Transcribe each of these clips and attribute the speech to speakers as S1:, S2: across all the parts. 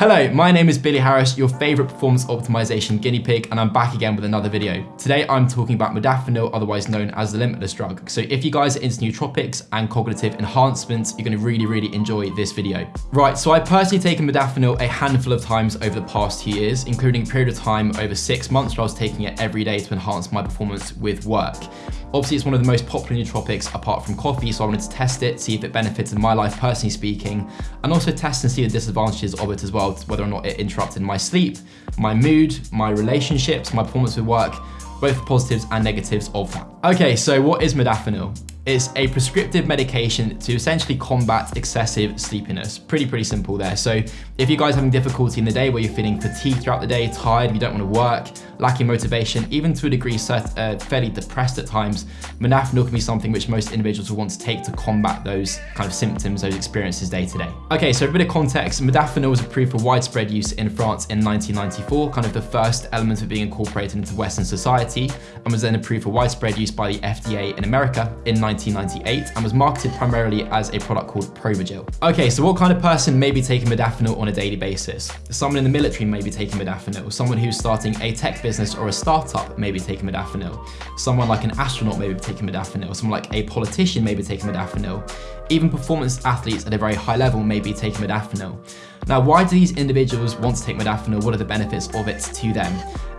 S1: Hello, my name is Billy Harris, your favorite performance optimization guinea pig, and I'm back again with another video. Today, I'm talking about modafinil, otherwise known as the limitless drug. So if you guys are into nootropics and cognitive enhancements, you're gonna really, really enjoy this video. Right, so I've personally taken modafinil a handful of times over the past two years, including a period of time over six months where I was taking it every day to enhance my performance with work. Obviously, it's one of the most popular nootropics apart from coffee, so I wanted to test it, see if it benefits in my life personally speaking, and also test and see the disadvantages of it as well, whether or not it interrupted my sleep, my mood, my relationships, my performance with work, both the positives and negatives of that. Okay, so what is modafinil? It's a prescriptive medication to essentially combat excessive sleepiness. Pretty, pretty simple there. So if you guys are having difficulty in the day where you're feeling fatigued throughout the day, tired, you don't want to work, lacking motivation, even to a degree uh, fairly depressed at times, modafinil can be something which most individuals will want to take to combat those kind of symptoms, those experiences day to day. Okay, so a bit of context, modafinil was approved for widespread use in France in 1994, kind of the first element of being incorporated into Western society, and was then approved for widespread use by the FDA in America in 1998 and was marketed primarily as a product called Provigil. Okay, so what kind of person may be taking modafinil on a daily basis? Someone in the military may be taking modafinil, someone who's starting a tech business or a startup may be taking modafinil, someone like an astronaut may be taking modafinil, someone like a politician may be taking modafinil, even performance athletes at a very high level may be taking modafinil. Now, why do these individuals want to take modafinil? What are the benefits of it to them?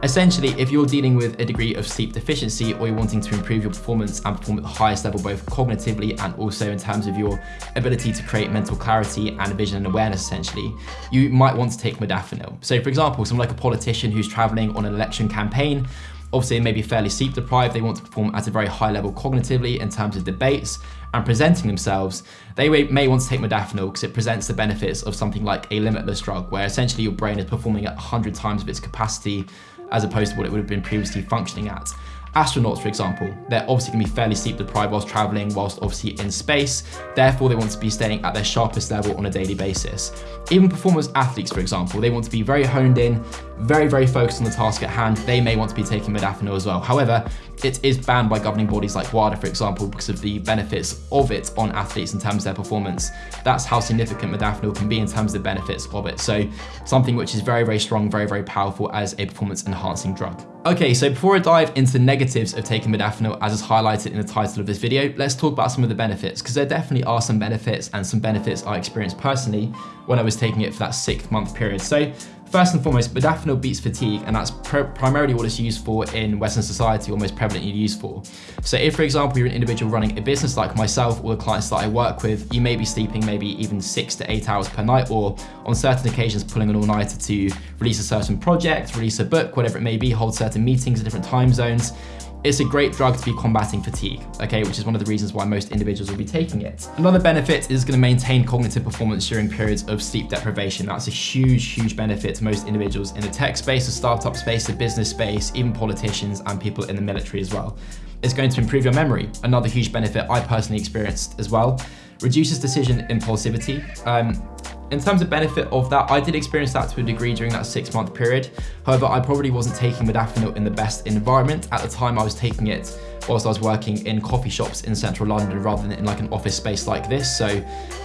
S1: Essentially, if you're dealing with a degree of sleep deficiency or you're wanting to improve your performance and perform at the highest level, both cognitively and also in terms of your ability to create mental clarity and vision and awareness, essentially, you might want to take modafinil. So for example, someone like a politician who's traveling on an election campaign Obviously, they may be fairly sleep deprived. They want to perform at a very high level cognitively in terms of debates and presenting themselves. They may want to take modafinil because it presents the benefits of something like a limitless drug, where essentially your brain is performing at 100 times of its capacity as opposed to what it would have been previously functioning at. Astronauts, for example, they're obviously going to be fairly sleep deprived whilst traveling, whilst obviously in space. Therefore, they want to be staying at their sharpest level on a daily basis. Even performance athletes, for example, they want to be very honed in, very, very focused on the task at hand. They may want to be taking modafinil as well. However, it is banned by governing bodies like WADA, for example, because of the benefits of it on athletes in terms of their performance. That's how significant modafinil can be in terms of the benefits of it. So something which is very, very strong, very, very powerful as a performance enhancing drug. Okay, so before I dive into negatives of taking modafinil as is highlighted in the title of this video, let's talk about some of the benefits because there definitely are some benefits and some benefits I experienced personally when I was taking it for that six month period. So First and foremost, modafinil beats fatigue, and that's pr primarily what it's used for in Western society, or most prevalently used for. So if, for example, you're an individual running a business like myself or the clients that I work with, you may be sleeping maybe even six to eight hours per night, or on certain occasions pulling an all-nighter to release a certain project, release a book, whatever it may be, hold certain meetings in different time zones. It's a great drug to be combating fatigue, okay, which is one of the reasons why most individuals will be taking it. Another benefit is gonna maintain cognitive performance during periods of sleep deprivation. That's a huge, huge benefit to most individuals in the tech space, the startup space, the business space, even politicians and people in the military as well. It's going to improve your memory, another huge benefit I personally experienced as well. Reduces decision impulsivity. Um, in terms of benefit of that, I did experience that to a degree during that six month period. However, I probably wasn't taking modafinil in the best environment. At the time I was taking it whilst I was working in coffee shops in central London rather than in like an office space like this. So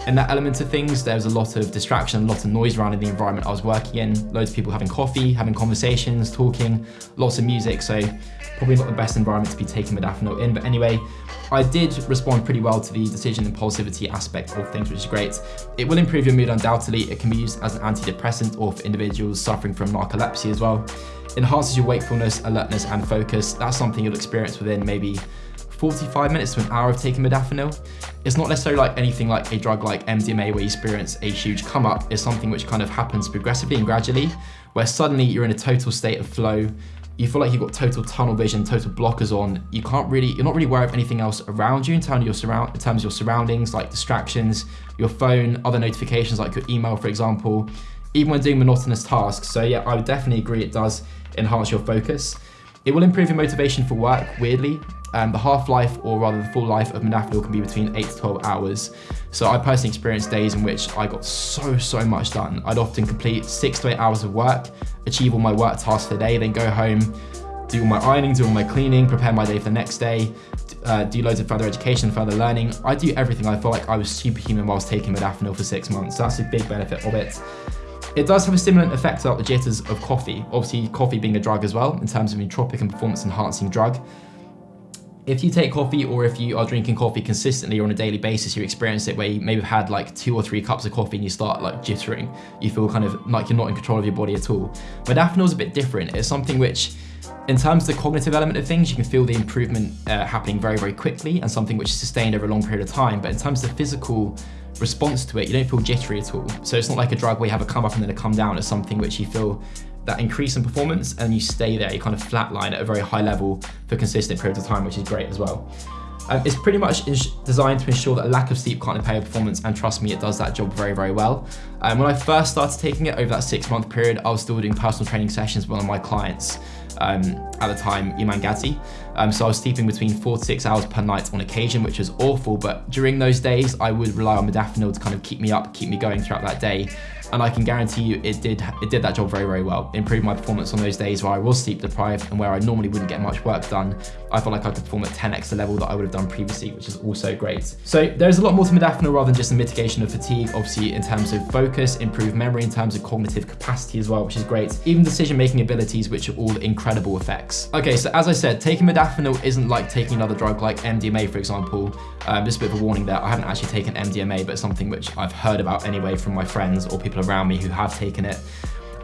S1: in that element of things, there was a lot of distraction, a lot of noise around in the environment I was working in, loads of people having coffee, having conversations, talking, lots of music. So probably not the best environment to be taking modafinil in. But anyway, I did respond pretty well to the decision impulsivity aspect of things, which is great. It will improve your mood undoubtedly. It can be used as an antidepressant or for individuals suffering from narcolepsy as well. Enhances your wakefulness, alertness, and focus. That's something you'll experience within maybe 45 minutes to an hour of taking modafinil. It's not necessarily like anything like a drug like MDMA where you experience a huge come up. It's something which kind of happens progressively and gradually, where suddenly you're in a total state of flow, you feel like you've got total tunnel vision, total blockers on. You can't really, you're not really aware of anything else around you in terms of your surround, in terms of your surroundings, like distractions, your phone, other notifications like your email, for example, even when doing monotonous tasks. So yeah, I would definitely agree it does enhance your focus. It will improve your motivation for work, weirdly. Um, the half-life, or rather the full life of modafinil can be between 8 to 12 hours. So I personally experienced days in which I got so, so much done. I'd often complete 6 to 8 hours of work, achieve all my work tasks for the day, then go home, do all my ironing, do all my cleaning, prepare my day for the next day, uh, do loads of further education, further learning. I do everything. I felt like I was superhuman whilst taking modafinil for six months. So that's a big benefit of it. It does have a stimulant effect throughout the jitters of coffee, obviously coffee being a drug as well, in terms of nootropic and performance enhancing drug. If you take coffee or if you are drinking coffee consistently or on a daily basis, you experience it where you maybe have had like two or three cups of coffee and you start like jittering. You feel kind of like you're not in control of your body at all. Modafinil is a bit different. It's something which in terms of the cognitive element of things, you can feel the improvement uh, happening very, very quickly and something which is sustained over a long period of time. But in terms of the physical response to it, you don't feel jittery at all. So it's not like a drug where you have a come up and then a come down. It's something which you feel that increase in performance and you stay there, you kind of flatline at a very high level for consistent periods of time, which is great as well. Um, it's pretty much designed to ensure that lack of sleep can't impair performance, and trust me, it does that job very, very well. Um, when I first started taking it over that six month period, I was still doing personal training sessions with one of my clients um, at the time, Iman Gadzhi. Um, so I was sleeping between four to six hours per night on occasion, which was awful. But during those days, I would rely on modafinil to kind of keep me up, keep me going throughout that day and I can guarantee you it did it did that job very very well. Improved my performance on those days where I was sleep deprived and where I normally wouldn't get much work done. I felt like I could perform at 10x the level that I would have done previously, which is also great. So there's a lot more to modafinil rather than just the mitigation of fatigue, obviously in terms of focus, improved memory, in terms of cognitive capacity as well, which is great. Even decision-making abilities, which are all incredible effects. Okay, so as I said, taking modafinil isn't like taking another drug like MDMA, for example. Um, just a bit of a warning there. I haven't actually taken MDMA, but something which I've heard about anyway from my friends or people around me who have taken it.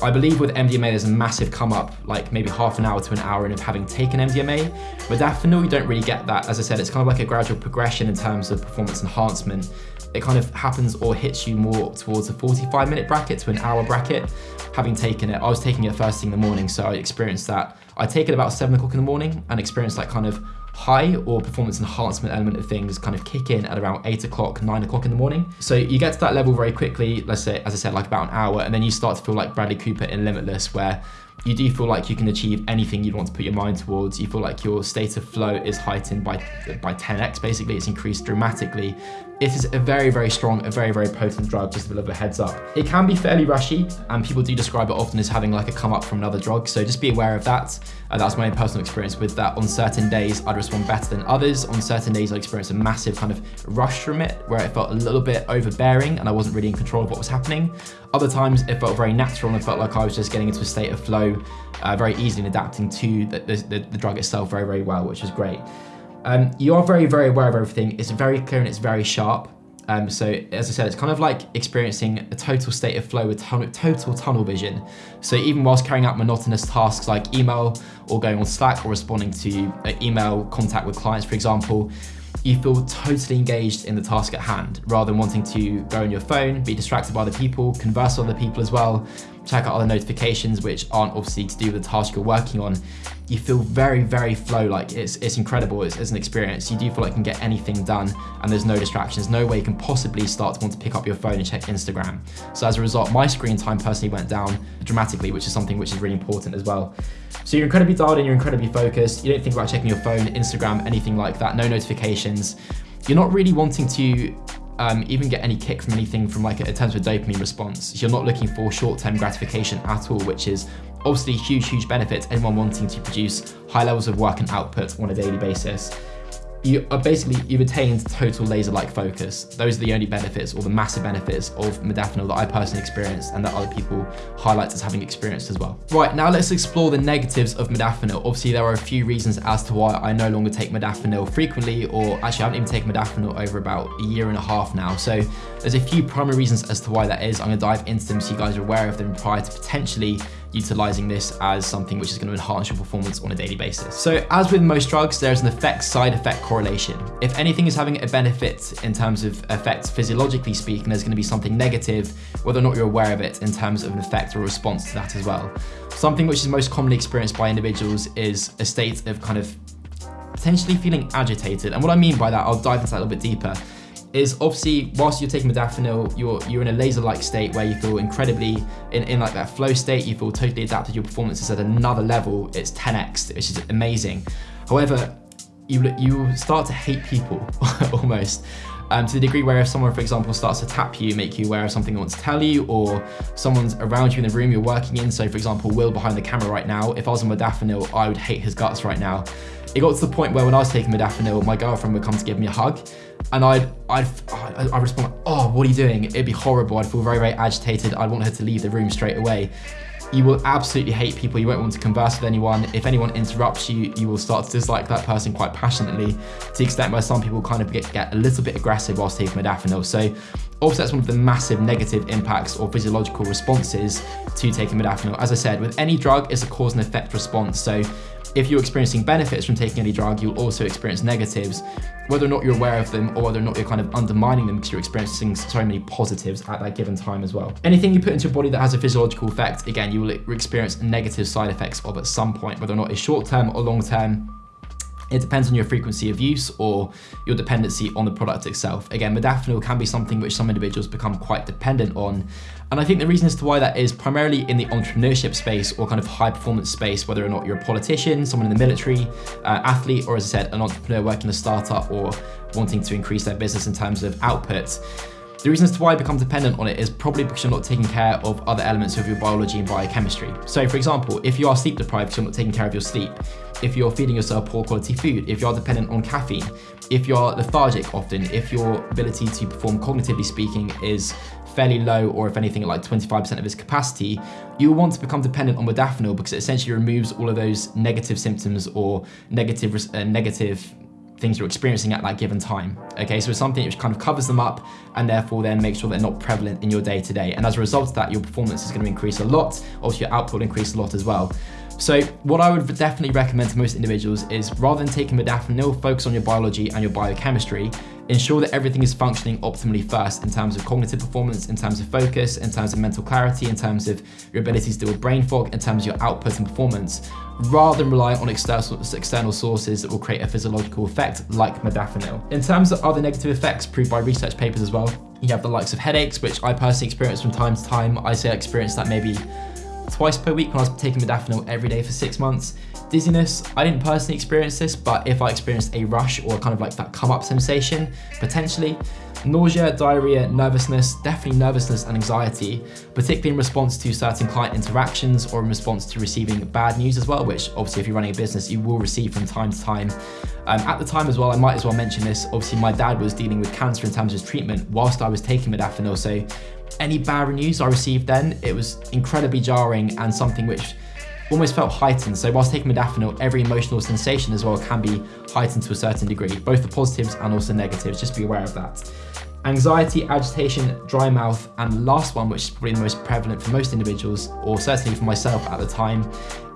S1: I believe with MDMA, there's a massive come up, like maybe half an hour to an hour in of having taken MDMA. With modafinil, you don't really get that. As I said, it's kind of like a gradual progression in terms of performance enhancement. It kind of happens or hits you more towards a 45 minute bracket to an hour bracket. Having taken it, I was taking it first thing in the morning, so I experienced that. I take it about seven o'clock in the morning and experienced that kind of high or performance enhancement element of things kind of kick in at around eight o'clock, nine o'clock in the morning. So you get to that level very quickly, let's say, as I said, like about an hour, and then you start to feel like Bradley Cooper in Limitless, where you do feel like you can achieve anything you'd want to put your mind towards. You feel like your state of flow is heightened by by 10x, basically. It's increased dramatically. It is a very, very strong, a very, very potent drug, just a little bit of a heads up. It can be fairly rushy, and people do describe it often as having like a come up from another drug, so just be aware of that. Uh, that's my own personal experience with that. On certain days, I'd respond better than others. On certain days, I experienced a massive kind of rush from it, where it felt a little bit overbearing, and I wasn't really in control of what was happening. Other times, it felt very natural, and I felt like I was just getting into a state of flow, uh, very easily and adapting to the, the, the drug itself very, very well, which is great. Um, you are very, very aware of everything. It's very clear and it's very sharp. Um, so as I said, it's kind of like experiencing a total state of flow with total tunnel vision. So even whilst carrying out monotonous tasks like email or going on Slack or responding to email contact with clients, for example, you feel totally engaged in the task at hand rather than wanting to go on your phone, be distracted by other people, converse with other people as well, check out other notifications which aren't obviously to do with the task you're working on, you feel very, very flow like it's, it's incredible It's, as an experience. You do feel like you can get anything done and there's no distractions, no way you can possibly start to want to pick up your phone and check Instagram. So as a result, my screen time personally went down dramatically, which is something which is really important as well. So you're incredibly dialed in, you're incredibly focused. You don't think about checking your phone, Instagram, anything like that, no notifications. You're not really wanting to um, even get any kick from anything from like in terms of dopamine response. You're not looking for short-term gratification at all, which is obviously huge, huge benefit anyone wanting to produce high levels of work and output on a daily basis you are basically, you've attained total laser-like focus. Those are the only benefits or the massive benefits of modafinil that I personally experienced and that other people highlight as having experienced as well. Right, now let's explore the negatives of modafinil. Obviously, there are a few reasons as to why I no longer take modafinil frequently, or actually I haven't even taken modafinil over about a year and a half now. So there's a few primary reasons as to why that is. I'm gonna dive into them so you guys are aware of them prior to potentially utilizing this as something which is going to enhance your performance on a daily basis. So as with most drugs, there's an effect side effect correlation. If anything is having a benefit in terms of effects physiologically speaking, there's going to be something negative, whether or not you're aware of it in terms of an effect or response to that as well. Something which is most commonly experienced by individuals is a state of kind of potentially feeling agitated. And what I mean by that, I'll dive into that a little bit deeper is obviously whilst you're taking modafinil, you're you're in a laser-like state where you feel incredibly in, in like that flow state, you feel totally adapted, your performance is at another level, it's 10x, which is amazing. However, you you start to hate people almost. Um, to the degree where if someone, for example, starts to tap you, make you aware of something they want to tell you, or someone's around you in the room you're working in, so for example, Will behind the camera right now, if I was on modafinil, I would hate his guts right now it got to the point where when I was taking modafinil, my girlfriend would come to give me a hug, and I'd I'd I'd respond, "Oh, what are you doing?" It'd be horrible. I'd feel very very agitated. I'd want her to leave the room straight away. You will absolutely hate people. You won't want to converse with anyone. If anyone interrupts you, you will start to dislike that person quite passionately to the extent where some people kind of get, get a little bit aggressive whilst taking modafinil. So obviously that's one of the massive negative impacts or physiological responses to taking modafinil. As I said, with any drug, it's a cause and effect response. So if you're experiencing benefits from taking any drug, you'll also experience negatives, whether or not you're aware of them or whether or not you're kind of undermining them because you're experiencing so many positives at that given time as well. Anything you put into your body that has a physiological effect, again, you will experience negative side effects of at some point, whether or not it's short term or long term, it depends on your frequency of use or your dependency on the product itself. Again, modafinil can be something which some individuals become quite dependent on. And I think the reason as to why that is primarily in the entrepreneurship space or kind of high performance space, whether or not you're a politician, someone in the military, uh, athlete, or as I said, an entrepreneur working a startup or wanting to increase their business in terms of output. The reason as to why I become dependent on it is probably because you're not taking care of other elements of your biology and biochemistry. So for example, if you are sleep deprived you're not taking care of your sleep, if you're feeding yourself poor quality food, if you're dependent on caffeine, if you're lethargic often, if your ability to perform cognitively speaking is fairly low or if anything like 25% of its capacity, you want to become dependent on modafinil because it essentially removes all of those negative symptoms or negative, uh, negative things you're experiencing at that given time. Okay, so it's something which kind of covers them up and therefore then makes sure they're not prevalent in your day to day. And as a result of that, your performance is going to increase a lot. Also, your output will increase a lot as well. So what I would definitely recommend to most individuals is rather than taking modafinil, focus on your biology and your biochemistry ensure that everything is functioning optimally first in terms of cognitive performance, in terms of focus, in terms of mental clarity, in terms of your ability to deal with brain fog, in terms of your output and performance, rather than rely on external, external sources that will create a physiological effect like modafinil. In terms of other negative effects proved by research papers as well, you have the likes of headaches, which I personally experience from time to time. I say I experience that maybe twice per week when I was taking modafinil every day for six months. Dizziness, I didn't personally experience this, but if I experienced a rush or kind of like that come up sensation, potentially, Nausea, diarrhea, nervousness, definitely nervousness and anxiety, particularly in response to certain client interactions or in response to receiving bad news as well, which obviously if you're running a business, you will receive from time to time. Um, at the time as well, I might as well mention this, obviously my dad was dealing with cancer in terms of his treatment whilst I was taking modafinil, so any bad news I received then, it was incredibly jarring and something which almost felt heightened. So whilst taking modafinil, every emotional sensation as well can be heightened to a certain degree, both the positives and also negatives, just be aware of that. Anxiety, agitation, dry mouth, and the last one, which is probably the most prevalent for most individuals, or certainly for myself at the time,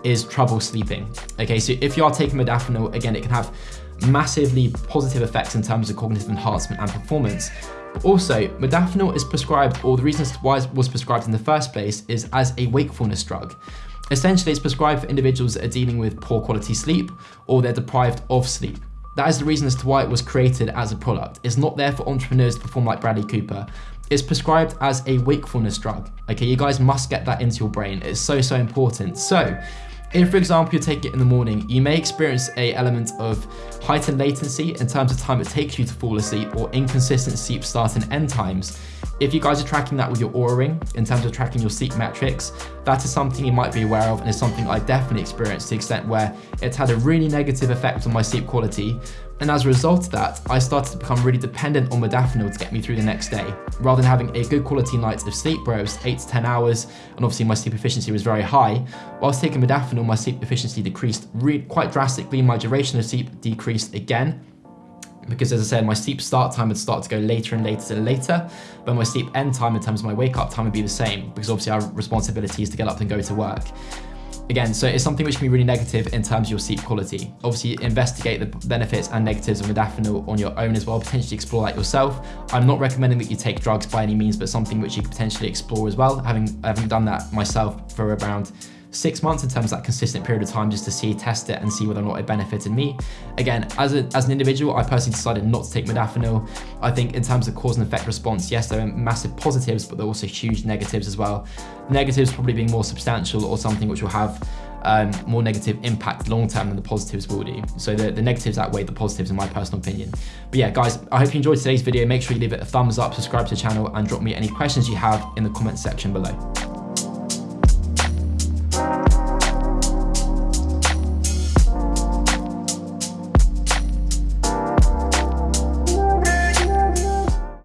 S1: is trouble sleeping. Okay, so if you are taking modafinil, again, it can have massively positive effects in terms of cognitive enhancement and performance, also, modafinil is prescribed, or the reason why it was prescribed in the first place is as a wakefulness drug. Essentially, it's prescribed for individuals that are dealing with poor quality sleep or they're deprived of sleep. That is the reason as to why it was created as a product. It's not there for entrepreneurs to perform like Bradley Cooper. It's prescribed as a wakefulness drug. Okay, you guys must get that into your brain. It's so, so important. So, if, for example, you take it in the morning, you may experience a element of heightened latency in terms of time it takes you to fall asleep or inconsistent sleep start and end times. If you guys are tracking that with your Oura ring in terms of tracking your sleep metrics, that is something you might be aware of and is something I definitely experienced to the extent where it's had a really negative effect on my sleep quality. And as a result of that, I started to become really dependent on modafinil to get me through the next day. Rather than having a good quality night of sleep where it was 8 to 10 hours, and obviously my sleep efficiency was very high, whilst taking modafinil, my sleep efficiency decreased quite drastically, my duration of sleep decreased again, because as I said, my sleep start time would start to go later and later and later, but my sleep end time in terms of my wake up time would be the same, because obviously our responsibility is to get up and go to work. Again, so it's something which can be really negative in terms of your sleep quality. Obviously, investigate the benefits and negatives of modafinil on your own as well, potentially explore that yourself. I'm not recommending that you take drugs by any means, but something which you could potentially explore as well, having, having done that myself for around six months in terms of that consistent period of time just to see, test it and see whether or not it benefited me. Again, as, a, as an individual, I personally decided not to take modafinil. I think in terms of cause and effect response, yes, there are massive positives, but there are also huge negatives as well. Negatives probably being more substantial or something which will have um, more negative impact long term than the positives will do. So the, the negatives outweigh the positives in my personal opinion. But yeah, guys, I hope you enjoyed today's video. Make sure you leave it a thumbs up, subscribe to the channel, and drop me any questions you have in the comments section below.